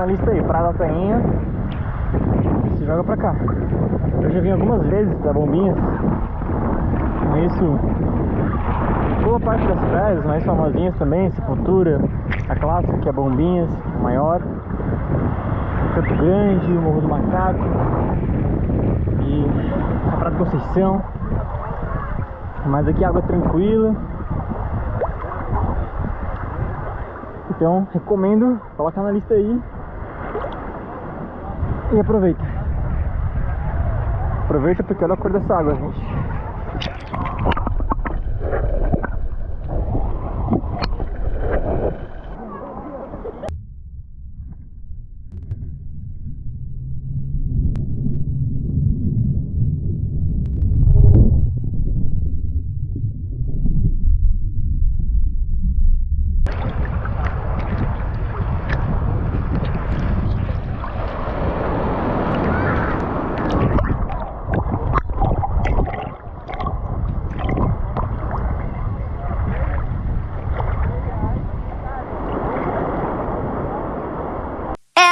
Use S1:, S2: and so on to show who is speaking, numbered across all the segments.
S1: na lista aí, Praia da Tainha. Se joga pra cá. Eu já vim algumas vezes pra Bombinhas. Conheço boa parte das praias, mais famosinhas também, Sepultura, a clássica que é Bombinhas, maior. Campo Grande, Morro do Macaco e a Praia da Conceição. Mas aqui água tranquila. Então recomendo, coloca na lista aí e aproveita. Aproveita porque olha a cor dessa água, gente.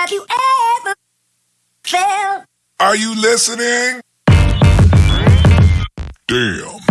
S2: Have you ever felt
S3: Are you listening? Damn.